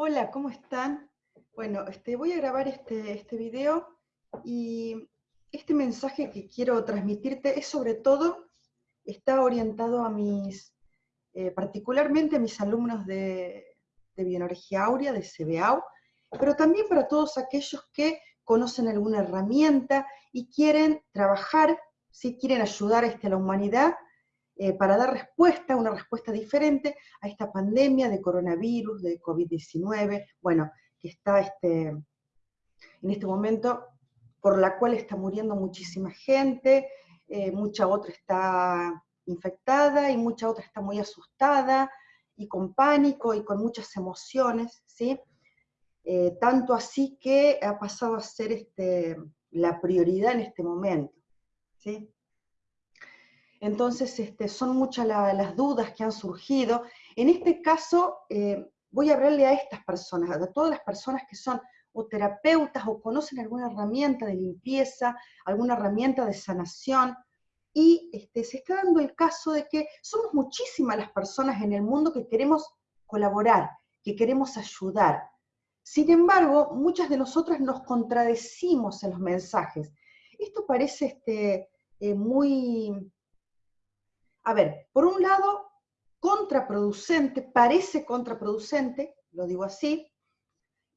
Hola, ¿cómo están? Bueno, este, voy a grabar este, este video y este mensaje que quiero transmitirte es sobre todo, está orientado a mis, eh, particularmente a mis alumnos de, de Bioenergía Aurea, de CBAU, pero también para todos aquellos que conocen alguna herramienta y quieren trabajar, si quieren ayudar este, a la humanidad eh, para dar respuesta, una respuesta diferente a esta pandemia de coronavirus, de COVID-19, bueno, que está este, en este momento, por la cual está muriendo muchísima gente, eh, mucha otra está infectada y mucha otra está muy asustada y con pánico y con muchas emociones, ¿sí? Eh, tanto así que ha pasado a ser este, la prioridad en este momento, ¿sí? Entonces, este, son muchas las dudas que han surgido. En este caso, eh, voy a hablarle a estas personas, a todas las personas que son o terapeutas o conocen alguna herramienta de limpieza, alguna herramienta de sanación, y este, se está dando el caso de que somos muchísimas las personas en el mundo que queremos colaborar, que queremos ayudar. Sin embargo, muchas de nosotras nos contradecimos en los mensajes. Esto parece este, eh, muy, a ver, por un lado, contraproducente, parece contraproducente, lo digo así,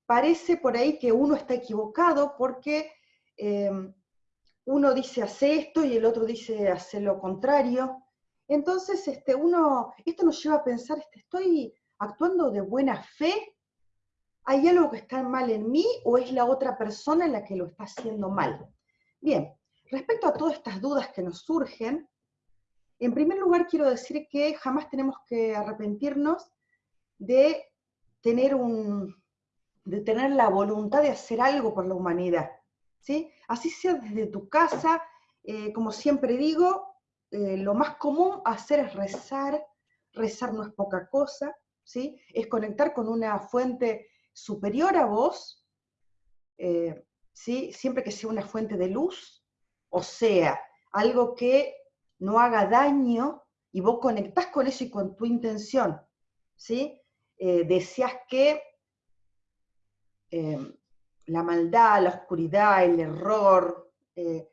parece por ahí que uno está equivocado porque em, uno dice hace esto y el otro dice hace lo contrario. Entonces, este, uno, esto nos lleva a pensar, este, ¿estoy actuando de buena fe? ¿Hay algo que está mal en mí o es la otra persona la que lo está haciendo mal? Bien, respecto a todas estas dudas que nos surgen, en primer lugar, quiero decir que jamás tenemos que arrepentirnos de tener, un, de tener la voluntad de hacer algo por la humanidad. ¿sí? Así sea desde tu casa, eh, como siempre digo, eh, lo más común hacer es rezar, rezar no es poca cosa, ¿sí? es conectar con una fuente superior a vos, eh, ¿sí? siempre que sea una fuente de luz, o sea, algo que no haga daño, y vos conectás con eso y con tu intención, ¿sí? Eh, deseas que eh, la maldad, la oscuridad, el error, eh,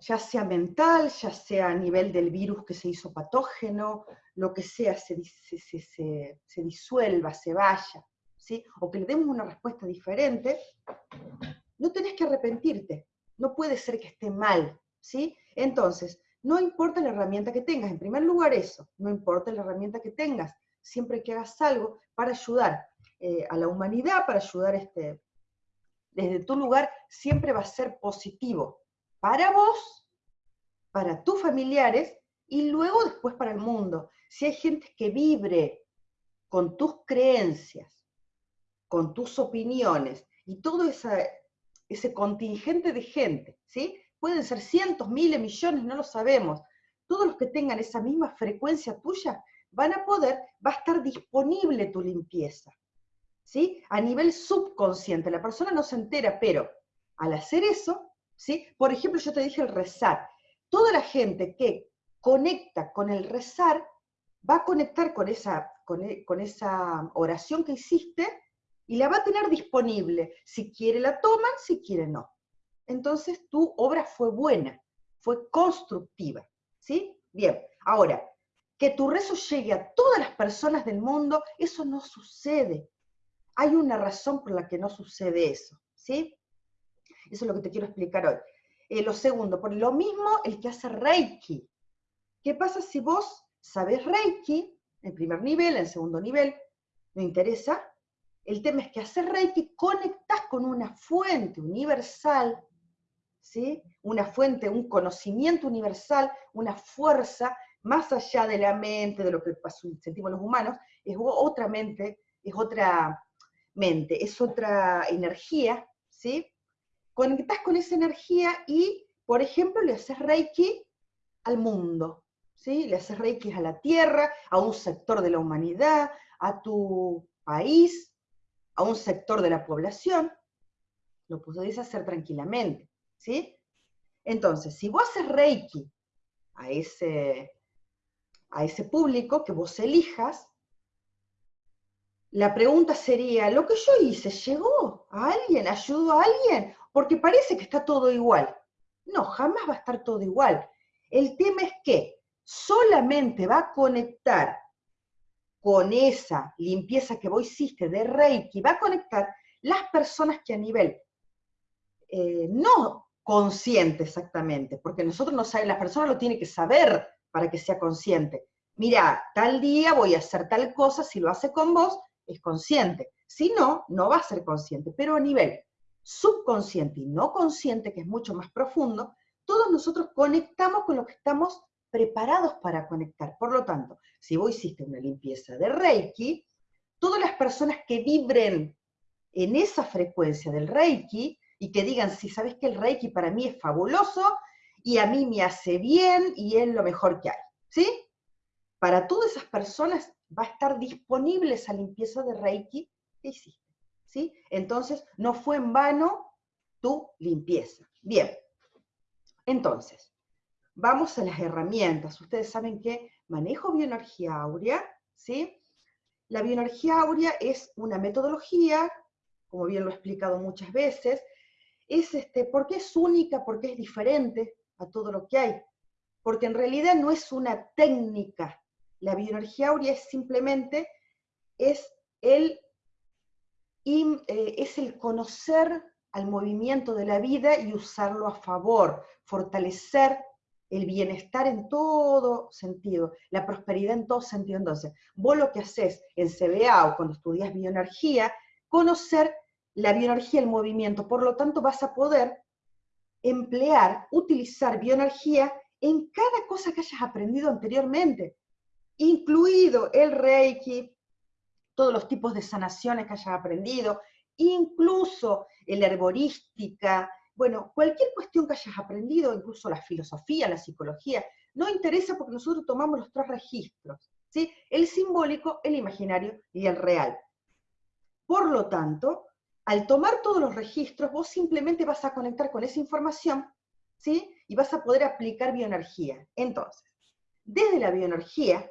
ya sea mental, ya sea a nivel del virus que se hizo patógeno, lo que sea, se, se, disuelva, se vaya, ¿sí? o que le demos una respuesta diferente, no tenés que arrepentirte, no puede ser que esté mal, ¿sí? Entonces, no importa la herramienta que tengas, en primer lugar eso, no importa la herramienta que tengas, siempre que hagas algo para ayudar eh, a la humanidad, para ayudar este, desde tu lugar, siempre va a ser positivo para vos, para tus familiares y luego después para el mundo. Si hay gente que vibre con tus creencias, con tus opiniones y todo ese contingente de gente, ¿sí? Pueden ser cientos, miles, millones, no lo sabemos. Todos los que tengan esa misma frecuencia tuya van a poder, va a estar disponible tu limpieza. ¿Sí? A nivel subconsciente, la persona no se entera, pero al hacer eso, ¿sí? Por ejemplo, yo te dije el rezar. Toda la gente que conecta con el rezar va a conectar con esa, con, e, con esa oración que hiciste y la va a tener disponible. Si quiere la toman, si quiere no entonces tu obra fue buena, fue constructiva. ¿Sí? Bien, ahora, que tu rezo llegue a todas las personas del mundo, eso no sucede. Hay una razón por la que no sucede eso. ¿Sí? Eso es lo que te quiero explicar hoy. Eh, lo segundo, por lo mismo el que hace Reiki. ¿Qué pasa si vos sabes Reiki, en primer nivel, en segundo nivel, no interesa? El tema es que hacer Reiki conectas con una fuente universal una fuente, un conocimiento universal, una fuerza más allá de la mente, de lo que sentimos los humanos, es otra mente, es otra mente, es otra energía, ¿sí? Conectás con esa energía y, por ejemplo, le haces reiki al mundo, ¿sí? Le haces reiki a la tierra, a un sector de la humanidad, a tu país, a un sector de la población, lo podés hacer tranquilamente. ¿Sí? Entonces, si vos haces Reiki a ese, a ese público que vos elijas, la pregunta sería, ¿lo que yo hice llegó a alguien? ¿Ayudó a alguien? Porque parece que está todo igual. No, jamás va a estar todo igual. El tema es que solamente va a conectar con esa limpieza que vos hiciste de Reiki, va a conectar las personas que a nivel eh, no consciente exactamente, porque nosotros no sabemos, la persona lo tiene que saber para que sea consciente. Mira, tal día voy a hacer tal cosa, si lo hace con vos, es consciente. Si no, no va a ser consciente, pero a nivel subconsciente y no consciente, que es mucho más profundo, todos nosotros conectamos con lo que estamos preparados para conectar. Por lo tanto, si vos hiciste una limpieza de Reiki, todas las personas que vibren en esa frecuencia del Reiki y que digan, si sabes que el Reiki para mí es fabuloso y a mí me hace bien y es lo mejor que hay, ¿sí? Para todas esas personas va a estar disponible esa limpieza de Reiki que hiciste. ¿sí? Entonces, no fue en vano tu limpieza. Bien, entonces, vamos a las herramientas. Ustedes saben que manejo bioenergía áurea, ¿sí? La bioenergía áurea es una metodología, como bien lo he explicado muchas veces, es este, porque es única, porque es diferente a todo lo que hay, porque en realidad no es una técnica, la bioenergía áurea es simplemente es el, eh, es el conocer al movimiento de la vida y usarlo a favor, fortalecer el bienestar en todo sentido, la prosperidad en todo sentido. Entonces, vos lo que haces en CBA o cuando estudias bioenergía, conocer la bioenergía, el movimiento, por lo tanto vas a poder emplear, utilizar bioenergía en cada cosa que hayas aprendido anteriormente incluido el Reiki, todos los tipos de sanaciones que hayas aprendido, incluso la herborística, bueno, cualquier cuestión que hayas aprendido, incluso la filosofía, la psicología, no interesa porque nosotros tomamos los tres registros, ¿sí? El simbólico, el imaginario y el real. Por lo tanto, al tomar todos los registros, vos simplemente vas a conectar con esa información, ¿sí? Y vas a poder aplicar bioenergía. Entonces, desde la bioenergía,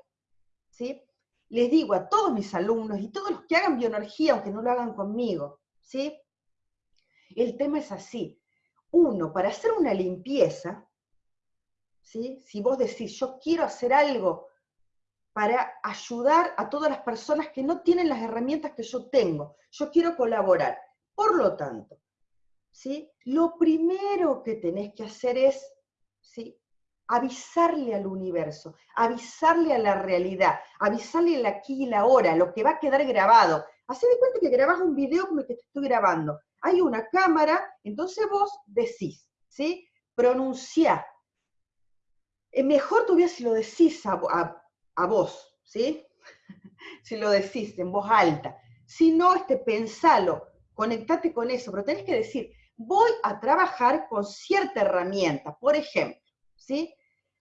¿sí? Les digo a todos mis alumnos y todos los que hagan bioenergía, aunque no lo hagan conmigo, ¿sí? El tema es así. Uno, para hacer una limpieza, ¿sí? Si vos decís, yo quiero hacer algo para ayudar a todas las personas que no tienen las herramientas que yo tengo, yo quiero colaborar. Por lo tanto, ¿sí? Lo primero que tenés que hacer es, ¿sí? avisarle al universo, avisarle a la realidad, avisarle el aquí y la ahora, lo que va a quedar grabado. Hacé de cuenta que grabás un video como el que te estoy grabando. Hay una cámara, entonces vos decís, ¿sí? Pronunciá. Es mejor todavía si lo decís a, vos, ¿sí? si lo decís en voz alta. Si no, este, pensalo, conectate con eso, pero tenés que decir, voy a trabajar con cierta herramienta. Por ejemplo, ¿sí?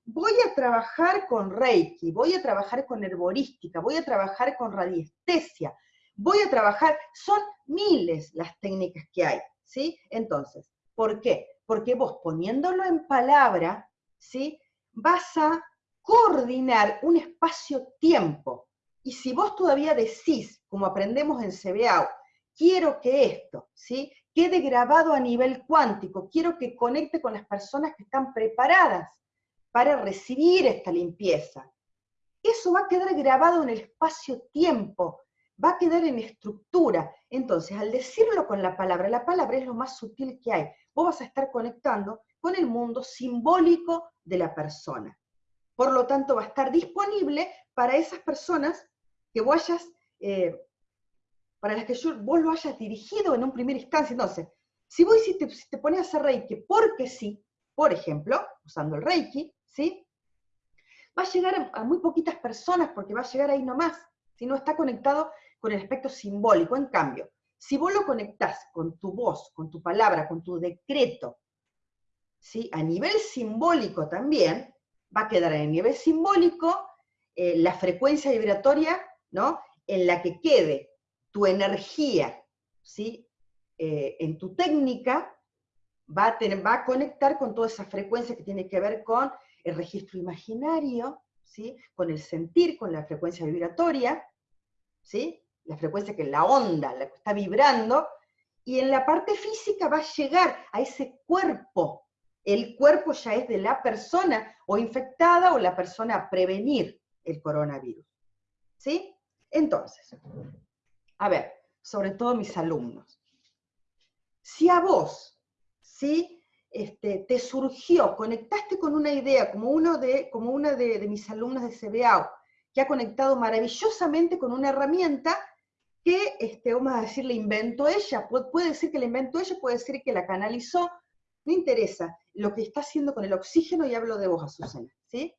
Voy a trabajar con Reiki, voy a trabajar con herborística, voy a trabajar con radiestesia, voy a trabajar, son miles las técnicas que hay, ¿sí? Entonces, ¿por qué? Porque vos poniéndolo en palabra, ¿sí? Vas a coordinar un espacio-tiempo. Y si vos todavía decís, como aprendemos en CBA, quiero que esto, ¿sí? quede grabado a nivel cuántico, quiero que conecte con las personas que están preparadas para recibir esta limpieza. Eso va a quedar grabado en el espacio-tiempo, va a quedar en estructura. Entonces, al decirlo con la palabra, la palabra es lo más sutil que hay. Vos vas a estar conectando con el mundo simbólico de la persona. Por lo tanto, va a estar disponible para esas personas que eh, para las que vos lo hayas dirigido en un primer instancia. Entonces, si vos hiciste, si te pones a hacer Reiki porque sí, por ejemplo, usando el Reiki, ¿sí? Va a llegar a, muy poquitas personas porque va a llegar ahí nomás, si no está conectado con el aspecto simbólico. En cambio, si vos lo conectás con tu voz, con tu palabra, con tu decreto, ¿sí? a nivel simbólico también, va a quedar en el nivel simbólico eh, la frecuencia vibratoria, ¿no? En la que quede tu energía, ¿sí? Eh, en tu técnica, va a, tener, va a conectar con toda esa frecuencia que tiene que ver con el registro imaginario, ¿sí? con el sentir, con la frecuencia vibratoria, ¿sí? la frecuencia que la onda, la que está vibrando, y en la parte física va a llegar a ese cuerpo. El cuerpo ya es de la persona o infectada o la persona a prevenir el coronavirus. ¿Sí? Entonces, a ver, sobre todo mis alumnos. Si a vos, ¿sí? Este, te surgió, conectaste con una idea, como, uno de, como una de, mis alumnos de CBAO, que ha conectado maravillosamente con una herramienta que, este, vamos a decir, le inventó ella, puede decir que la inventó ella, puede decir que la canalizó, no interesa, lo que está haciendo con el oxígeno, y hablo de vos, Azucena, ¿sí?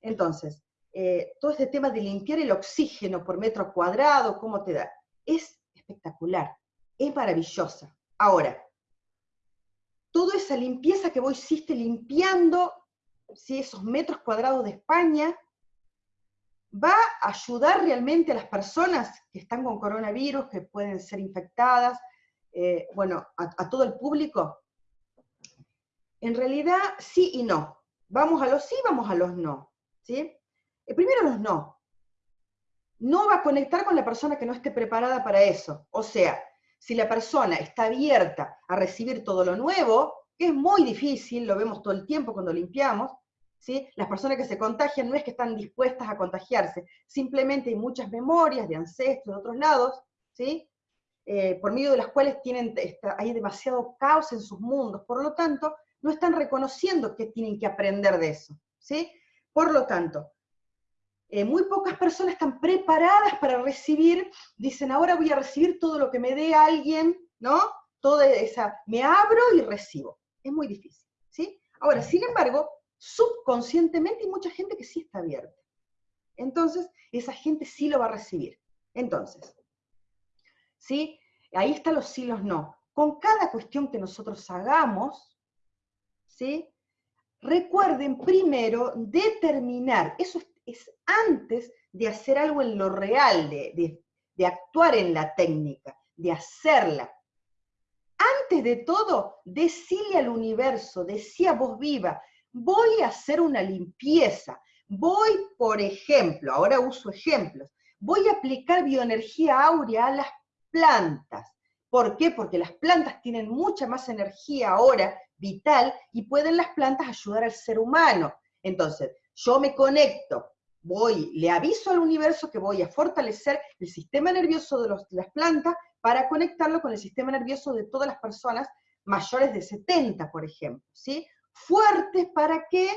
Entonces, eh, todo este tema de limpiar el oxígeno por metro cuadrado, ¿cómo te da? Es espectacular, es maravillosa. Ahora, toda esa limpieza que vos hiciste limpiando ¿sí? esos metros cuadrados de España, va a ayudar realmente a las personas que están con coronavirus, que pueden ser infectadas, eh, bueno, a, todo el público. En realidad, sí y no. Vamos a los sí, vamos a los no. ¿sí? Eh, primero los no. No va a conectar con la persona que no esté preparada para eso. O sea, si la persona está abierta a recibir todo lo nuevo, que es muy difícil, lo vemos todo el tiempo cuando limpiamos, ¿sí? las personas que se contagian no es que están dispuestas a contagiarse, simplemente hay muchas memorias de ancestros de otros lados, ¿sí? Eh, por medio de las cuales tienen, hay demasiado caos en sus mundos, por lo tanto, no están reconociendo que tienen que aprender de eso. ¿sí? Por lo tanto, eh, muy pocas personas están preparadas para recibir, dicen, ahora voy a recibir todo lo que me dé alguien, ¿no? Toda esa, me abro y recibo. Es muy difícil, ¿sí? Ahora, sin embargo, subconscientemente hay mucha gente que sí está abierta. Entonces, esa gente sí lo va a recibir. Entonces, ¿sí? Ahí están los sí, los no. Con cada cuestión que nosotros hagamos, ¿sí? Recuerden primero determinar, eso es es antes de hacer algo en lo real, de, actuar en la técnica, de hacerla. Antes de todo, decile al universo, decía voz viva, voy a hacer una limpieza, voy, por ejemplo, ahora uso ejemplos, voy a aplicar bioenergía áurea a las plantas. ¿Por qué? Porque las plantas tienen mucha más energía ahora vital y pueden las plantas ayudar al ser humano. Entonces, yo me conecto voy, le aviso al universo que voy a fortalecer el sistema nervioso de, las plantas para conectarlo con el sistema nervioso de todas las personas mayores de 70, por ejemplo, ¿sí? Fuertes para que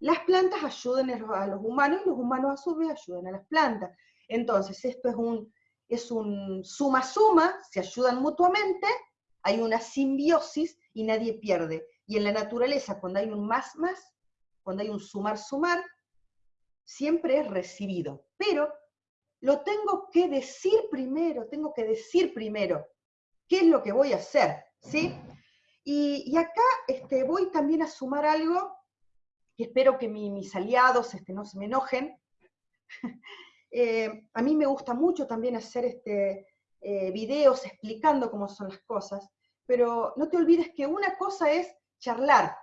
las plantas ayuden a los humanos y los humanos a su vez ayuden a las plantas. Entonces, esto es un, es un suma-suma, se ayudan mutuamente, hay una simbiosis y nadie pierde. Y en la naturaleza, cuando hay un más-más, cuando hay un sumar-sumar, siempre es recibido, pero lo tengo que decir primero, tengo que decir primero qué es lo que voy a hacer, ¿sí? Y, acá este, voy también a sumar algo, que espero que mis aliados este, no se me enojen. Eh, a mí me gusta mucho también hacer este, eh, videos explicando cómo son las cosas, pero no te olvides que una cosa es charlar,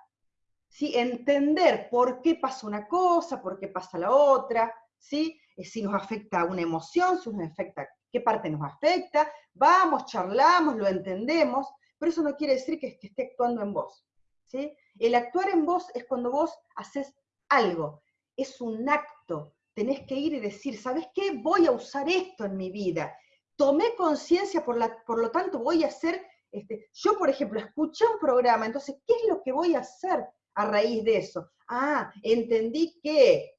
¿sí? entender por qué pasa una cosa, por qué pasa la otra. Eh, si nos afecta una emoción, si nos afecta, qué parte nos afecta, vamos, charlamos, lo entendemos, pero eso no quiere decir que, esté actuando en vos. ¿sí? El actuar en vos es cuando vos haces algo, es un acto, tenés que ir y decir, ¿sabes qué? Voy a usar esto en mi vida. Tomé conciencia, por, por lo tanto voy a hacer, este, yo por ejemplo, escuché un programa, entonces, ¿qué es lo que voy a hacer? A raíz de eso. Ah, entendí que,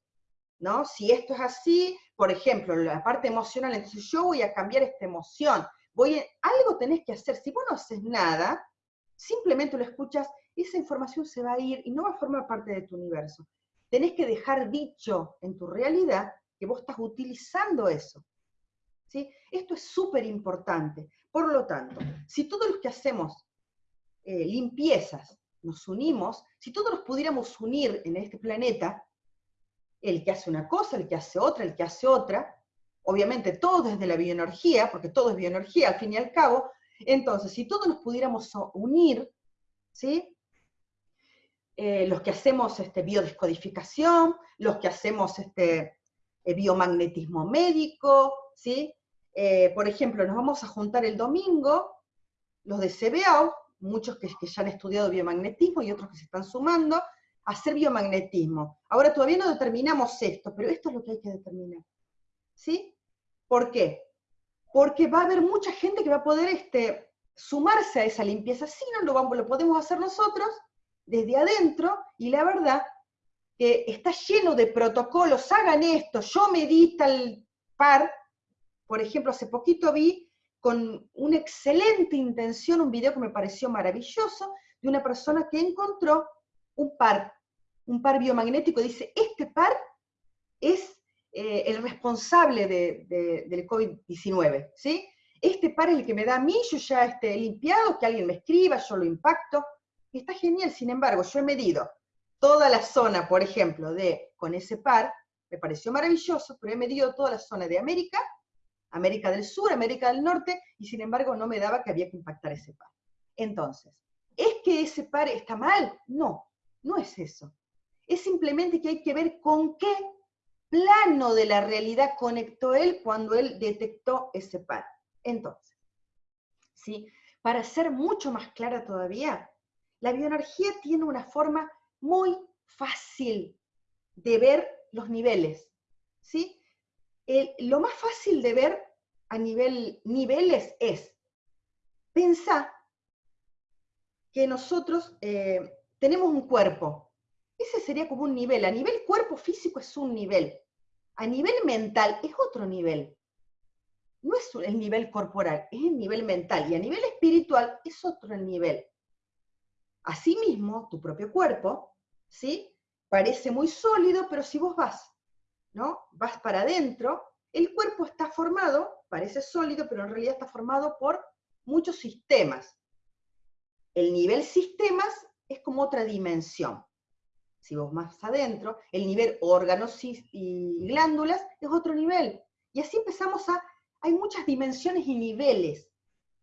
¿no? Si esto es así, por ejemplo, la parte emocional, entonces yo voy a cambiar esta emoción. Voy algo tenés que hacer. Si vos no haces nada, simplemente lo escuchas, esa información se va a ir y no va a formar parte de tu universo. Tenés que dejar dicho en tu realidad que vos estás utilizando eso. ¿Sí? Esto es súper importante. Por lo tanto, si todos los que hacemos eh, limpiezas nos unimos, si todos nos pudiéramos unir en este planeta, el que hace una cosa, el que hace otra, el que hace otra, obviamente todo desde la bioenergía, porque todo es bioenergía al fin y al cabo, entonces si todos nos pudiéramos unir, ¿sí? Eh, los que hacemos este, biodescodificación, los que hacemos este, eh, biomagnetismo médico, ¿sí? eh, por ejemplo, nos vamos a juntar el domingo, los de CBAO, muchos que, ya han estudiado biomagnetismo y otros que se están sumando, hacer biomagnetismo. Ahora todavía no determinamos esto, pero esto es lo que hay que determinar. ¿Sí? ¿Por qué? Porque va a haber mucha gente que va a poder este, sumarse a esa limpieza. Si no lo, vamos, lo podemos hacer nosotros desde adentro, y la verdad que está lleno de protocolos, hagan esto, yo medita el par, por ejemplo, hace poquito vi con una excelente intención un video que me pareció maravilloso de una persona que encontró un par, un par biomagnético, dice, este par es eh, el responsable de, del COVID-19, ¿sí? Este par es el que me da a mí, yo ya esté limpiado, que alguien me escriba, yo lo impacto, está genial, sin embargo, yo he medido toda la zona, por ejemplo, de con ese par, me pareció maravilloso, pero he medido toda la zona de América, América del Sur, América del Norte, y sin embargo no me daba que había que impactar ese par. Entonces, ¿es que ese par está mal? No, no es eso. Es simplemente que hay que ver con qué plano de la realidad conectó él cuando él detectó ese par. Entonces, ¿sí? para ser mucho más clara todavía, la bioenergía tiene una forma muy fácil de ver los niveles. ¿sí? Lo más fácil de ver a nivel niveles es pensar que nosotros eh, tenemos un cuerpo. Ese sería como un nivel. A nivel cuerpo físico es un nivel. A nivel mental es otro nivel. No es el nivel corporal, es el nivel mental. Y a nivel espiritual es otro nivel. Asimismo, tu propio cuerpo, ¿sí? Parece muy sólido, pero si vos vas ¿no? Vas para adentro, el cuerpo está formado, parece sólido, pero en realidad está formado por muchos sistemas. El nivel sistemas es como otra dimensión. Si vos más adentro, el nivel órganos y glándulas es otro nivel. Y así empezamos a, hay muchas dimensiones y niveles,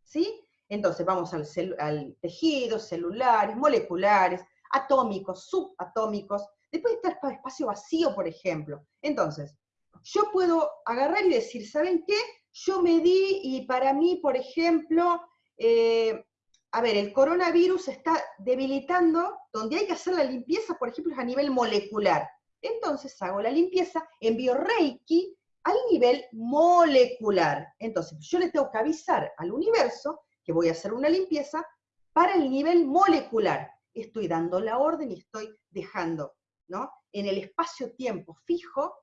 ¿sí? Entonces vamos al, al tejido, celulares, moleculares, atómicos, subatómicos, Después está el espacio vacío, por ejemplo. Entonces, yo puedo agarrar y decir, ¿saben qué? Yo me di y para mí, por ejemplo, eh, a ver, el coronavirus está debilitando, donde hay que hacer la limpieza, por ejemplo, es a nivel molecular. Entonces hago la limpieza, envío Reiki al nivel molecular. Entonces, yo le tengo que avisar al universo que voy a hacer una limpieza para el nivel molecular. Estoy dando la orden y estoy dejando en el espacio-tiempo fijo,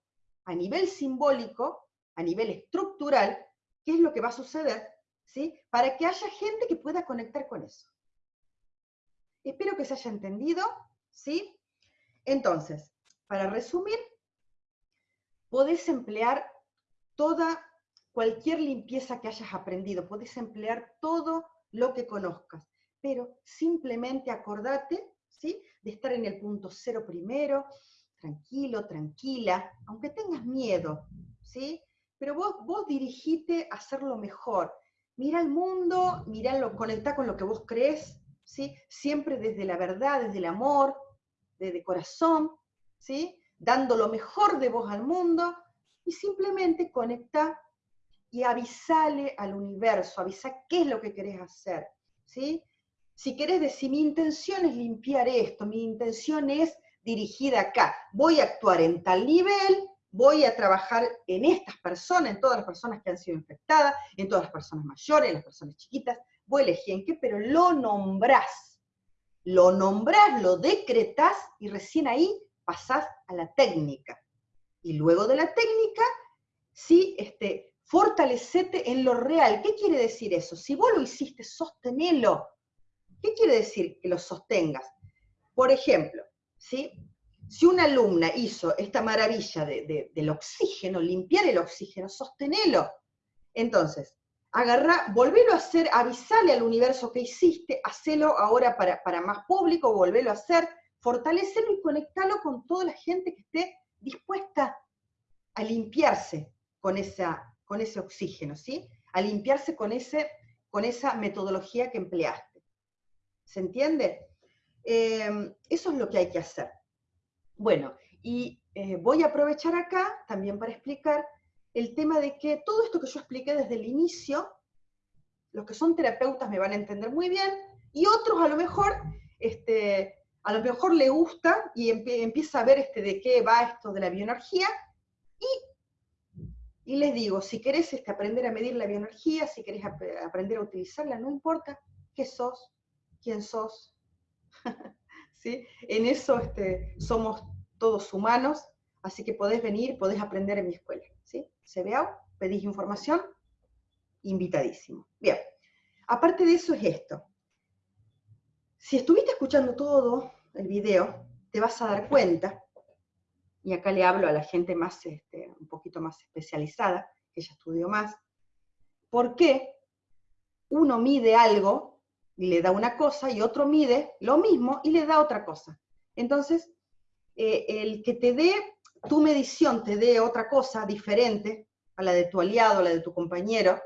a nivel simbólico, a nivel estructural, qué es lo que va a suceder, ¿sí? Para que haya gente que pueda conectar con eso. Espero que se haya entendido, ¿sí? Entonces, para resumir, podés emplear toda, cualquier limpieza que hayas aprendido, podés emplear todo lo que conozcas, pero simplemente acordate, ¿sí? de estar en el punto cero primero, tranquilo, tranquila, aunque tengas miedo, ¿sí? Pero vos, vos dirigite a hacerlo mejor. Mira el mundo, mira lo, conecta con lo que vos crees, ¿sí? Siempre desde la verdad, desde el amor, desde corazón, ¿sí? Dando lo mejor de vos al mundo y simplemente conecta y avisale al universo, avisa qué es lo que querés hacer, ¿sí? Si querés decir, mi intención es limpiar esto, mi intención es dirigida acá, voy a actuar en tal nivel, voy a trabajar en estas personas, en todas las personas que han sido infectadas, en todas las personas mayores, en las personas chiquitas, voy a elegir en qué, pero lo nombrás. Lo nombrás, lo decretás y recién ahí pasás a la técnica. Y luego de la técnica, sí, este, fortalecete en lo real. ¿Qué quiere decir eso? Si vos lo hiciste, sostenelo ¿Qué quiere decir que lo sostengas? Por ejemplo, ¿sí? si una alumna hizo esta maravilla del oxígeno, limpiar el oxígeno, sostenelo. Entonces, agarra, volvelo a hacer, avisale al universo que hiciste, hacelo ahora para, para más público, volvelo a hacer, fortalecelo y conectalo con toda la gente que esté dispuesta a limpiarse con, esa, con ese oxígeno, ¿sí? A limpiarse con, ese, con esa metodología que empleaste. ¿Se entiende? Eh, eso es lo que hay que hacer. Bueno, y eh, voy a aprovechar acá también para explicar el tema de que todo esto que yo expliqué desde el inicio, los que son terapeutas me van a entender muy bien, y otros a lo mejor, este, a lo mejor le gusta y empieza a ver este, de qué va esto de la bioenergía, y, y les digo, si querés este, aprender a medir la bioenergía, si querés aprender a utilizarla, no importa qué sos, quién sos, ¿sí? En eso este, somos todos humanos, así que podés venir, podés aprender en mi escuela. ¿sí? CBA, pedís información, invitadísimo. Bien, aparte de eso es esto. Si estuviste escuchando todo el video, te vas a dar cuenta, y acá le hablo a la gente más, este, un poquito más especializada, que ya estudió más, por qué uno mide algo le da una cosa y otro mide lo mismo y le da otra cosa. Entonces, eh, el que te dé tu medición, te dé otra cosa diferente a la de tu aliado, a la de tu compañero,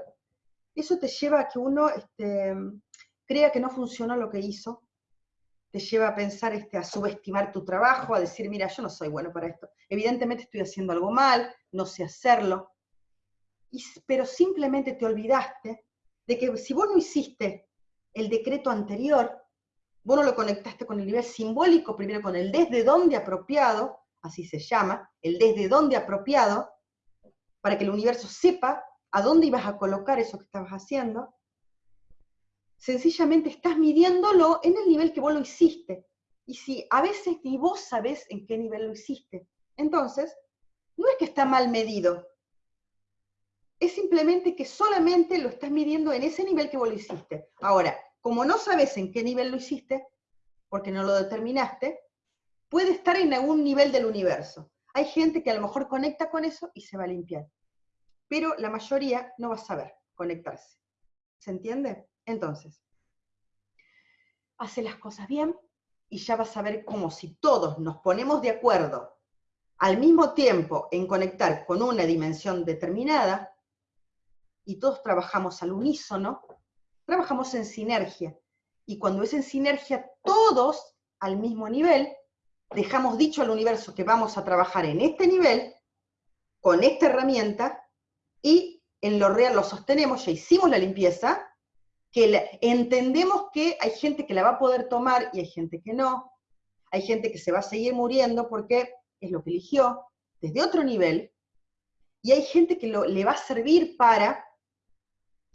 eso te lleva a que uno este, crea que no funcionó lo que hizo, te lleva a pensar, este, a subestimar tu trabajo, a decir, mira, yo no soy bueno para esto. Evidentemente estoy haciendo algo mal, no sé hacerlo, pero simplemente te olvidaste de que si vos no hiciste el decreto anterior, vos no lo conectaste con el nivel simbólico, primero con el desde dónde apropiado, así se llama, el desde dónde apropiado, para que el universo sepa a dónde ibas a colocar eso que estabas haciendo, sencillamente estás midiéndolo en el nivel que vos lo hiciste. Y si a veces ni vos sabés en qué nivel lo hiciste, entonces, no es que está mal medido, es simplemente que solamente lo estás midiendo en ese nivel que vos lo hiciste. Ahora, como no sabes en qué nivel lo hiciste, porque no lo determinaste, puede estar en algún nivel del universo. Hay gente que a lo mejor conecta con eso y se va a limpiar. Pero la mayoría no va a saber conectarse. ¿Se entiende? Entonces, hace las cosas bien y ya vas a ver cómo si todos nos ponemos de acuerdo al mismo tiempo en conectar con una dimensión determinada, y todos trabajamos al unísono, trabajamos en sinergia. Y cuando es en sinergia todos al mismo nivel, dejamos dicho al universo que vamos a trabajar en este nivel, con esta herramienta, y en lo real lo sostenemos, ya hicimos la limpieza, que entendemos que hay gente que la va a poder tomar y hay gente que no, hay gente que se va a seguir muriendo porque es lo que eligió desde otro nivel, y hay gente que le va a servir para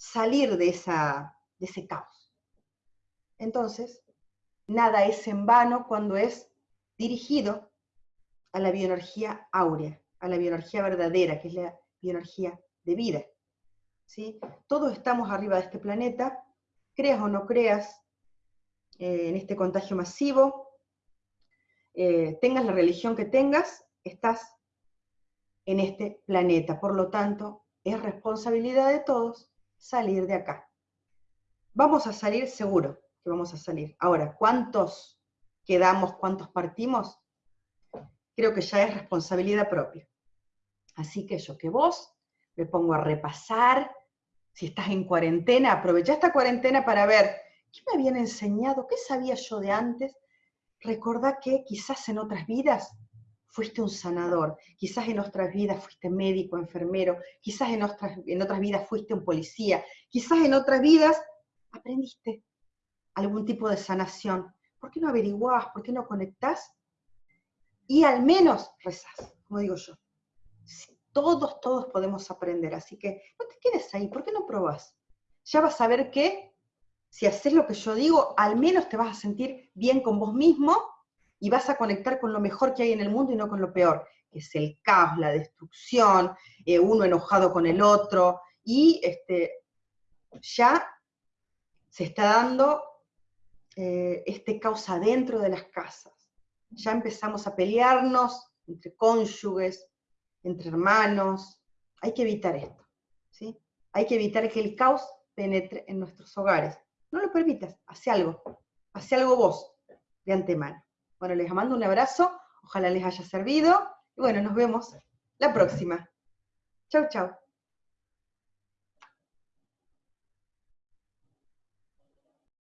salir de, de ese caos. Entonces, nada es en vano cuando es dirigido a la bioenergía áurea, a la bioenergía verdadera, que es la bioenergía de vida. ¿sí? Todos estamos arriba de este planeta, creas o no creas eh, en este contagio masivo, eh, tengas la religión que tengas, estás en este planeta. Por lo tanto, es responsabilidad de todos salir de acá. Vamos a salir seguro que vamos a salir. Ahora, ¿cuántos quedamos, cuántos partimos? Creo que ya es responsabilidad propia. Así que yo que vos me pongo a repasar, si estás en cuarentena, aprovecha esta cuarentena para ver qué me habían enseñado, qué sabía yo de antes. Recordá que quizás en otras vidas fuiste un sanador, quizás en otras vidas fuiste médico, enfermero, quizás en otras, en otras vidas fuiste un policía, quizás en otras vidas aprendiste algún tipo de sanación. ¿Por qué no averiguás? ¿Por qué no conectás? Y al menos rezás, como digo yo. Todos, todos podemos aprender, así que no te quedes ahí, ¿por qué no probás? Ya vas a ver que si haces lo que yo digo, al menos te vas a sentir bien con vos mismo y vas a conectar con lo mejor que hay en el mundo y no con lo peor, que es el caos, la destrucción, eh, uno enojado con el otro, y este, ya se está dando eh, este caos adentro de las casas. Ya empezamos a pelearnos entre cónyuges, entre hermanos. Hay que evitar esto. ¿sí? Hay que evitar que el caos penetre en nuestros hogares. No lo permitas, hace algo. Hace algo vos, de antemano. Bueno, les mando un abrazo, ojalá les haya servido, y bueno, nos vemos la próxima. Chau, chau.